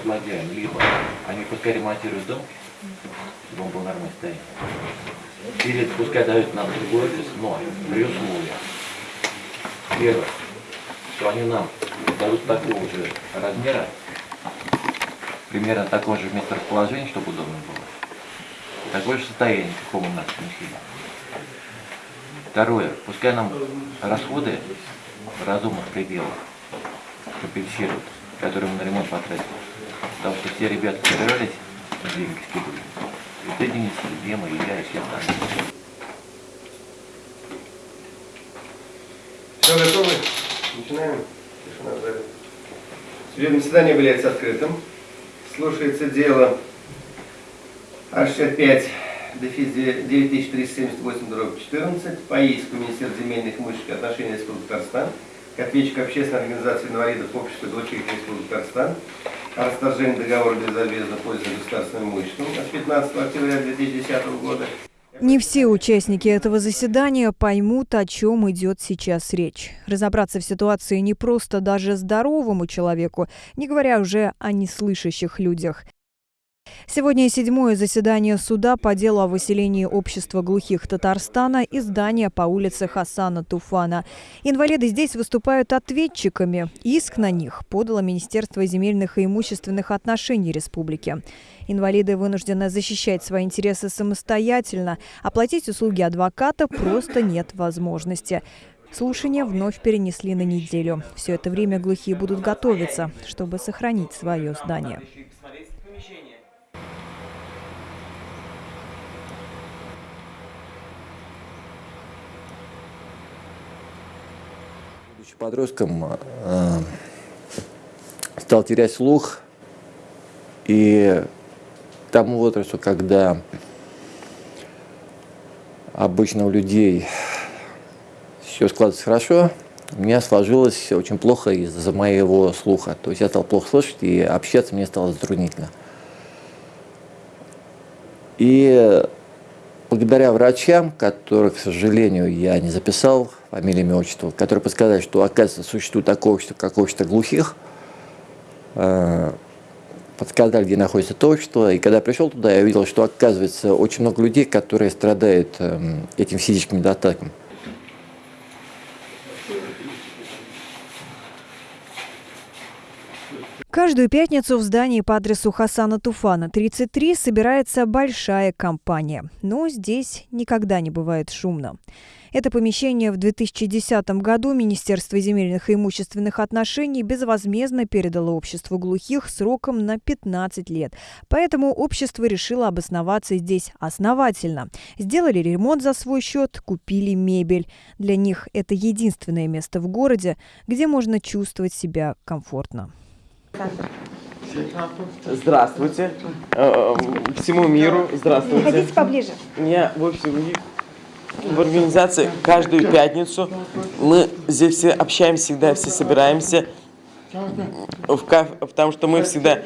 Предлагаем либо они пускай ремонтируют дом, чтобы он был в нормальном состоянии, или пускай дают нам другой офис, но при условиях. Первое, что они нам дадут такого же размера, примерно такого же месторасположения, чтобы удобно было. Такое же состояние, каком у нас помещение. Второе, пускай нам расходы разумных пределах компенсируют, которые мы на ремонт потратили. Потому что все ребята собирались, деньги скидывали. И ты, Денис, и Дема, и я, и все остальные. Все готовы? Начинаем. Тишина в зале. Судебное заседание является открытым. Слушается дело А65 дефис 9378 дробь 14 по иску Министерства земельных и отношений Республики Татарстан к ответчику общественной организации инвалидов общества дочерей Республики Татарстан о расторжении договора безвозмездно пользования государственным имуществом от 15 октября 2010 года Не все участники этого заседания поймут, о чем идет сейчас речь. Разобраться в ситуации не просто даже здоровому человеку, не говоря уже о неслышащих людях. Сегодня седьмое заседание суда по делу о выселении общества глухих Татарстана из здания по улице Хасана Туфана. Инвалиды здесь выступают ответчиками. Иск на них подало Министерство земельных и имущественных отношений республики. Инвалиды вынуждены защищать свои интересы самостоятельно. Оплатить услуги адвоката просто нет возможности. Слушания вновь перенесли на неделю. Все это время глухие будут готовиться, чтобы сохранить свое здание. Подростком, э, стал терять слух. И тому возрасту, когда обычно у людей все складывается хорошо, у меня сложилось очень плохо из-за моего слуха. То есть я стал плохо слышать, и общаться мне стало затруднительно. И благодаря врачам, которых, к сожалению, я не записал, фамилия, имя, отчество, которые подсказали, что, оказывается, существует такое общество, как общество глухих, э, подсказали, где находится то общество. И когда я пришел туда, я увидел, что, оказывается, очень много людей, которые страдают эм, этим физическим недостатком. Каждую пятницу в здании по адресу Хасана Туфана, 33, собирается большая компания. Но здесь никогда не бывает шумно. Это помещение в 2010 году Министерство земельных и имущественных отношений безвозмездно передало обществу глухих сроком на 15 лет. Поэтому общество решило обосноваться здесь основательно. Сделали ремонт за свой счет, купили мебель. Для них это единственное место в городе, где можно чувствовать себя комфортно. Здравствуйте. Э, э, Всему миру здравствуйте. Подходите поближе. Я в общем в организации каждую пятницу мы здесь все общаемся, всегда все собираемся в кафе, потому что мы всегда,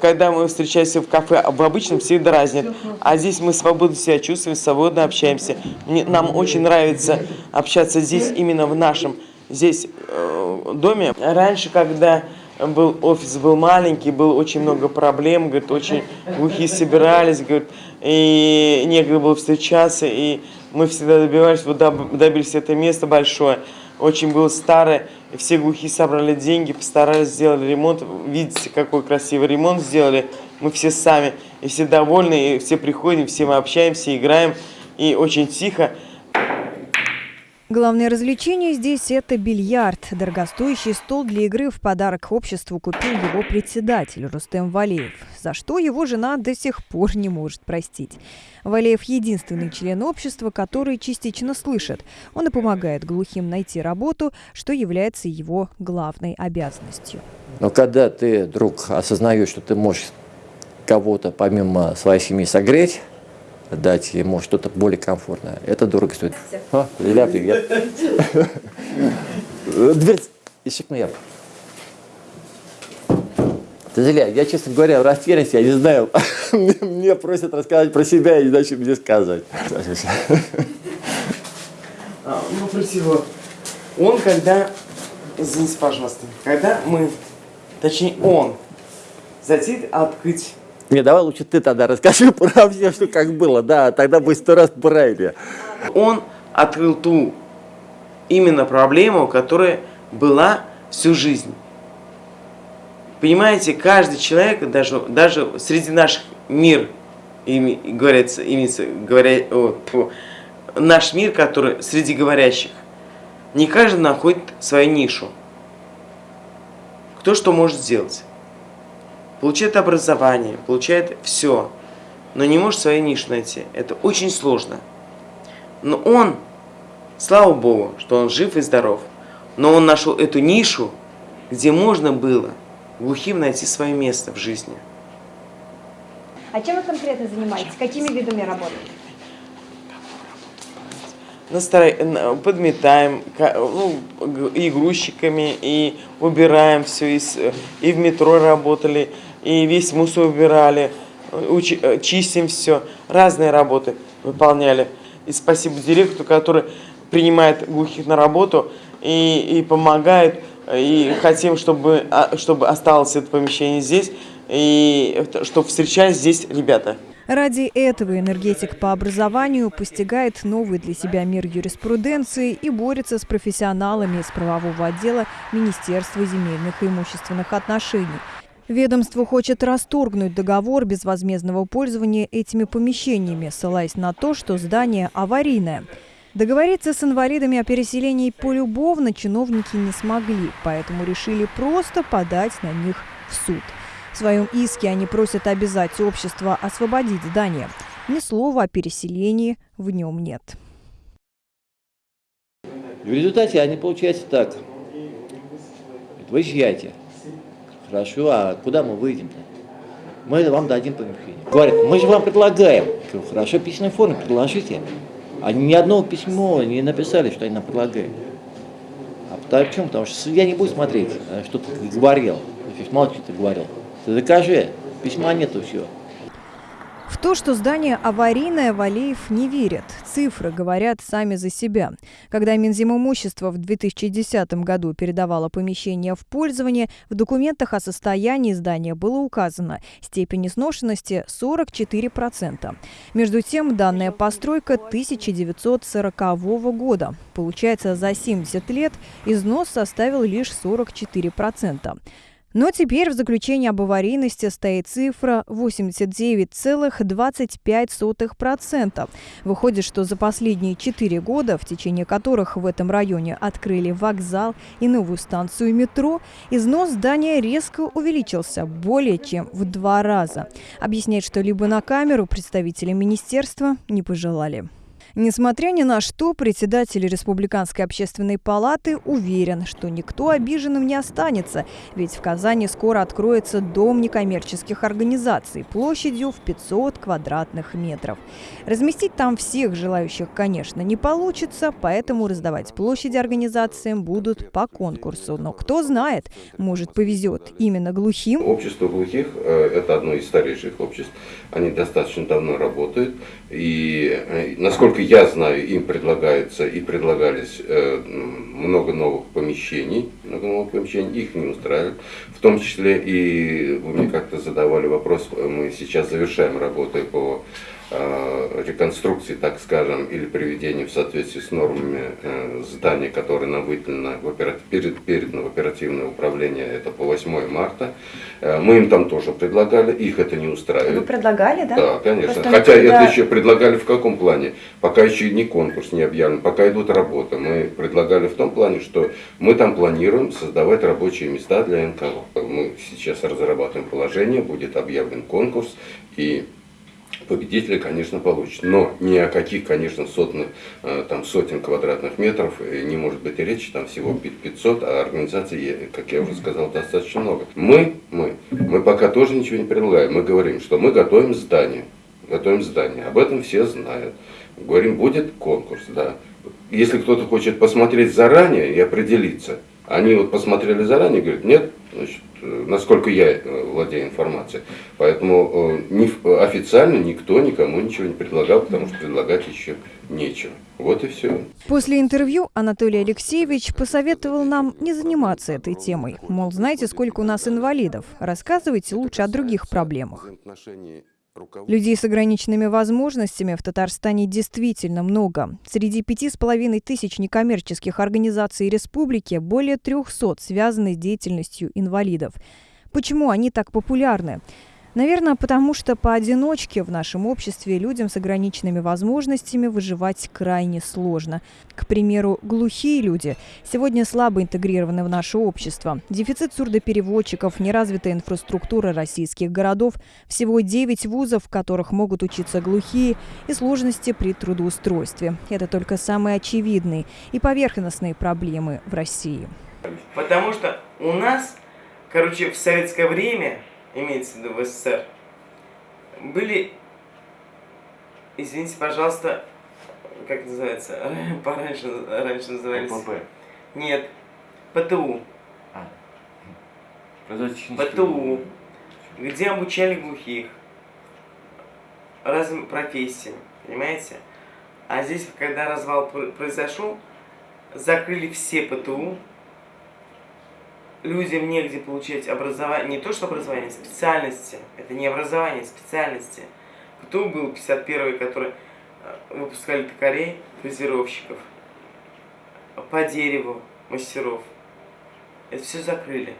когда мы встречаемся в кафе, в обычном всегда разнят, а здесь мы свободно себя чувствуем, свободно общаемся. Мне, нам очень нравится общаться здесь, именно в нашем здесь э, доме. Раньше, когда был офис был маленький, было очень много проблем, говорит, очень глухие собирались, говорит, и некогда было встречаться, и мы всегда добивались, вот добились это место большое, очень было старое, и все глухие собрали деньги, постарались, сделали ремонт, видите, какой красивый ремонт сделали, мы все сами, и все довольны, и все приходим, все мы общаемся, играем, и очень тихо, Главное развлечение здесь – это бильярд. Дорогостоящий стол для игры в подарок обществу купил его председатель Рустем Валеев, за что его жена до сих пор не может простить. Валеев – единственный член общества, который частично слышит. Он и помогает глухим найти работу, что является его главной обязанностью. Но когда ты вдруг осознаешь, что ты можешь кого-то помимо своей семьи согреть, дать ему что-то более комфортное. Это дорого стоит. Лиля, привет. Дверь ищекну я. Ты Зеля, я, честно говоря, в растерянности, я не знаю. Мне просят рассказать про себя, я не знаю, что мне сказать. А, ну, всего. Он когда, извините, пожалуйста, когда мы точнее он, захотит открыть Не, давай лучше ты тогда расскажи про все, что как было, да, тогда будет сто раз правильнее. он открыл ту именно проблему, которая была всю жизнь. Понимаете, каждый человек, даже, даже среди наших мир, говорится, имеется, говоря, о, тьфу, наш мир, который среди говорящих, не каждый находит свою нишу. Кто что может сделать? Получает образование, получает все, но не может свою нишу найти. Это очень сложно. Но он, слава Богу, что он жив и здоров, но он нашел эту нишу, где можно было глухим найти свое место в жизни. А чем вы конкретно занимаетесь? Какими видами работы? Настро- на- Подметаем ну, и грузчиками, и убираем все, и, с- и в метро работали, и весь мусор убирали, учи- э, чистим все, разные работы выполняли. И спасибо директору, который принимает глухих на работу и, и помогает, и хотим, чтобы, а, чтобы осталось это помещение здесь, и чтобы встречались здесь ребята. Ради этого энергетик по образованию постигает новый для себя мир юриспруденции и борется с профессионалами из правового отдела Министерства земельных и имущественных отношений. Ведомство хочет расторгнуть договор безвозмездного пользования этими помещениями, ссылаясь на то, что здание аварийное. Договориться с инвалидами о переселении полюбовно чиновники не смогли, поэтому решили просто подать на них в суд. В своем иске они просят обязать общество освободить здание. Ни слова о переселении в нем нет. В результате они получается так. Выезжайте. Хорошо, а куда мы выйдем-то? Мы вам дадим помещение. Говорят, мы же вам предлагаем. Говорю, Хорошо, в письменной форме предложите. Они ни одного письма не написали, что они нам предлагают. А почему? Потому что судья не будет смотреть, э, что ты говорил. То есть мало что ты говорил. Ты докажи. Письма нету, все. В то, что здание аварийное, Валеев не верит. Цифры говорят сами за себя. Когда Минзимимущество в 2010 году передавало помещение в пользование, в документах о состоянии здания было указано степень изношенности 44%. Между тем, данная постройка 1940 года. Получается, за 70 лет износ составил лишь 44%. Но теперь в заключении об аварийности стоит цифра 89,25%. Выходит, что за последние 4 года, в течение которых в этом районе открыли вокзал и новую станцию метро, износ здания резко увеличился более чем в два раза. Объяснять что-либо на камеру представители министерства не пожелали. Несмотря ни на что, председатель Республиканской общественной палаты уверен, что никто обиженным не останется, ведь в Казани скоро откроется дом некоммерческих организаций площадью в 500 квадратных метров. Разместить там всех желающих, конечно, не получится, поэтому раздавать площади организациям будут по конкурсу. Но кто знает, может повезет именно глухим. Общество глухих э, – это одно из старейших обществ. Они достаточно давно работают. И, э, насколько я знаю, им предлагается и предлагались э, много новых помещений. Много новых помещений. Их не устраивает. В том числе и вы мне как-то задавали вопрос, мы сейчас завершаем работы по э, реконструкции, так скажем, или приведению в соответствии с нормами э, здания, которое нам выделено, в опера- перед, передано в оперативное управление, это по 8 марта. Э, Мы им там тоже предлагали, их это не Вы устраивает. предлагали, да? Да, конечно. Просто Хотя никогда- это еще предлагали в каком плане? Пока еще не конкурс не объявлен, пока идут работы. Мы предлагали в том плане, что мы там планируем создавать рабочие места для НКО. Мы сейчас разрабатываем положение, будет объявлен конкурс, и победители, конечно, получат. Но ни о каких, конечно, сотных, э, там, сотен квадратных метров э, не может быть и речи, там всего пи- 500, а организаций, как я уже сказал, достаточно много. Мы, мы, мы пока тоже ничего не предлагаем. Мы говорим, что мы готовим здание, готовим здание. Об этом все знают. Говорим, будет конкурс, да. Если кто-то хочет посмотреть заранее и определиться, Они вот посмотрели заранее, говорят, нет, значит, э, насколько я э, владею информацией. Поэтому э, не, официально никто никому ничего не предлагал, потому что предлагать еще нечего. Вот и все. После интервью Анатолий Алексеевич посоветовал нам не заниматься этой темой. Мол, знаете, сколько у нас инвалидов? Рассказывайте лучше о других проблемах. Людей с ограниченными возможностями в Татарстане действительно много. Среди пяти с половиной тысяч некоммерческих организаций республики более 300 связаны с деятельностью инвалидов. Почему они так популярны? Наверное, потому что поодиночке в нашем обществе людям с ограниченными возможностями выживать крайне сложно. К примеру, глухие люди сегодня слабо интегрированы в наше общество. Дефицит сурдопереводчиков, неразвитая инфраструктура российских городов, всего 9 вузов, в которых могут учиться глухие, и сложности при трудоустройстве. Это только самые очевидные и поверхностные проблемы в России. Потому что у нас, короче, в советское время имеется в виду в СССР, были, извините, пожалуйста, как называется, пораньше, раньше назывались... ОПП. Нет, ПТУ. А. ПТУ, где обучали глухих разным профессиям, понимаете? А здесь, когда развал пр- произошел, закрыли все ПТУ, людям негде получать образование, не то что образование, специальности. Это не образование, а специальности. ПТУ был 51-й, который э, выпускали токарей, фрезеровщиков, по дереву мастеров. Это все закрыли.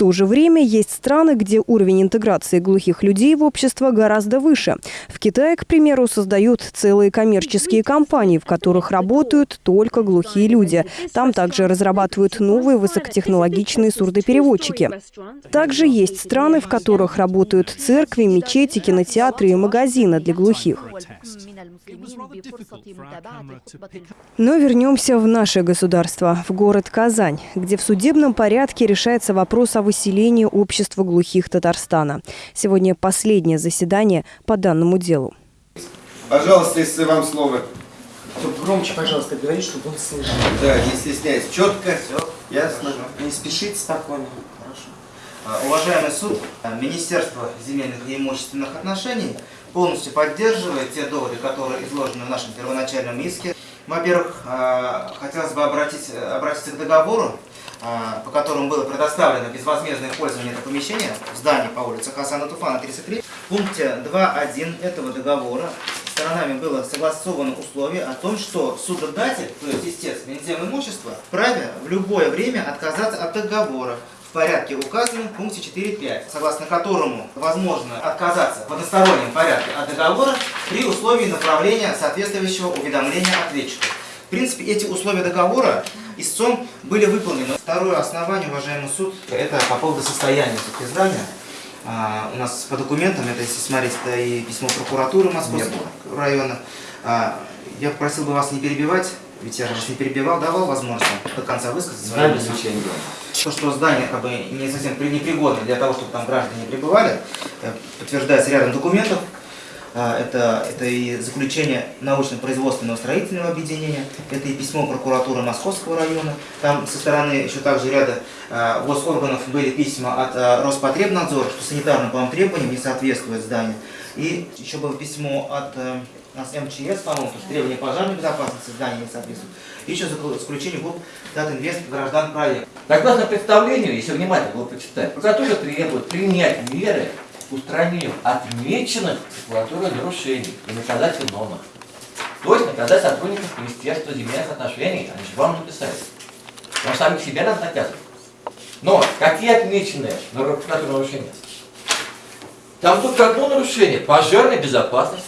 То же время есть страны, где уровень интеграции глухих людей в общество гораздо выше. В Китае, к примеру, создают целые коммерческие компании, в которых работают только глухие люди. Там также разрабатывают новые высокотехнологичные сурдопереводчики. Также есть страны, в которых работают церкви, мечети, кинотеатры и магазины для глухих. Но вернемся в наше государство, в город Казань, где в судебном порядке решается вопрос о выселении общества глухих Татарстана. Сегодня последнее заседание по данному делу. Пожалуйста, если вам слово. Только громче, пожалуйста, говори, чтобы он слышал. Да, не стесняйся. Четко. Ясно. Не спешите спокойно. А, Уважаемый суд, а, Министерство земельных и имущественных отношений полностью поддерживает те доводы, которые изложены в нашем первоначальном иске. Во-первых, а, хотелось бы обратить, обратиться к договору, а, по которому было предоставлено безвозмездное пользование это помещение в здании по улице Хасана Туфана, 33. В пункте 2.1 этого договора сторонами было согласовано условие о том, что судодатель, то есть истец вензем имущества, вправе в любое время отказаться от договора в порядке, указанном в пункте 4.5, согласно которому возможно отказаться в одностороннем порядке от договора при условии направления соответствующего уведомления ответчику. В принципе, эти условия договора истцом были выполнены. Второе основание, уважаемый суд, это по поводу состояния все-таки здания. А, у нас по документам, это если смотреть, это и письмо прокуратуры Московского района. А, я попросил бы вас не перебивать, ведь я же вас не перебивал, давал возможность до конца высказать свою мысль. То, что здание как бы не совсем при- непригодно для того, чтобы там граждане пребывали, э, подтверждается рядом документов. А, Это, это и заключение научно-производственного строительного объединения, это и письмо прокуратуры Московского района. Там со стороны еще также ряда а, госорганов были письма от Роспотребнадзора, что санитарным по требованиям не соответствует здание. И еще было письмо от э, у нас МЧС, по-моему, требования пожарной безопасности здания не соответствуют. И еще закл- заключение ГУП Датинвест граждан проект. Согласно представлению, если внимательно его почитать, прокуратура требует принять меры к устранению отмеченных прокуратурой нарушений и наказать виновных. То есть наказать сотрудников Министерства земельных отношений, они же вам написали. Вам самих себя надо наказывать. Но какие отмеченные на прокуратуру нарушения? Там только одно нарушение – пожарная безопасность.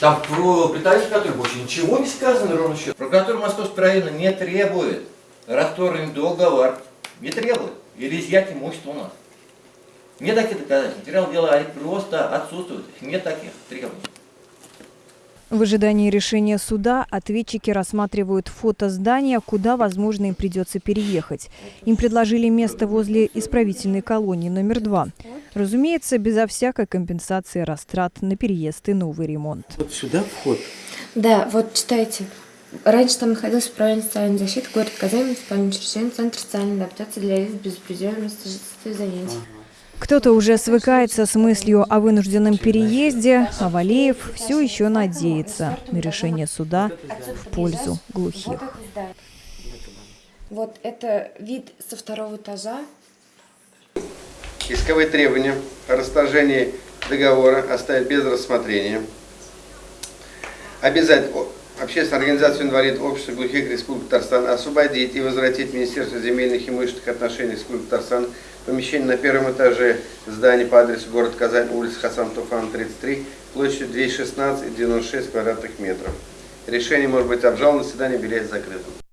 Там про притариф который больше ничего не сказано, ровно счет. Прокуратура Московского района не требует расторгнуть договор. Не требует. Или изъять имущество у нас. Нет таких доказательств. Материал дела, просто отсутствуют. Нет таких требований. В ожидании решения суда ответчики рассматривают фото здания, куда, возможно, им придется переехать. Им предложили место возле исправительной колонии номер два. Разумеется, безо всякой компенсации растрат на переезд и новый ремонт. Вот сюда вход. Да, вот читайте. Раньше там находился управление социальной защиты, город Казань, муниципальное учреждение, центр социальной адаптации для лиц без занятий. Кто-то уже свыкается с мыслью о вынужденном переезде, а Валеев все еще надеется на решение суда в пользу глухих. Вот это вид со второго этажа. Исковые требования о расторжении договора оставить без рассмотрения. Обязать о- общественную организацию инвалидов общества глухих Республики Татарстан освободить и возвратить Министерство земельных и имущественных отношений Республики Татарстан помещение на первом этаже здания по адресу город Казань, улица Хасан Туфан, 33, площадью 216 и 96 квадратных метров. Решение может быть обжаловано, заседание объявляется закрытым.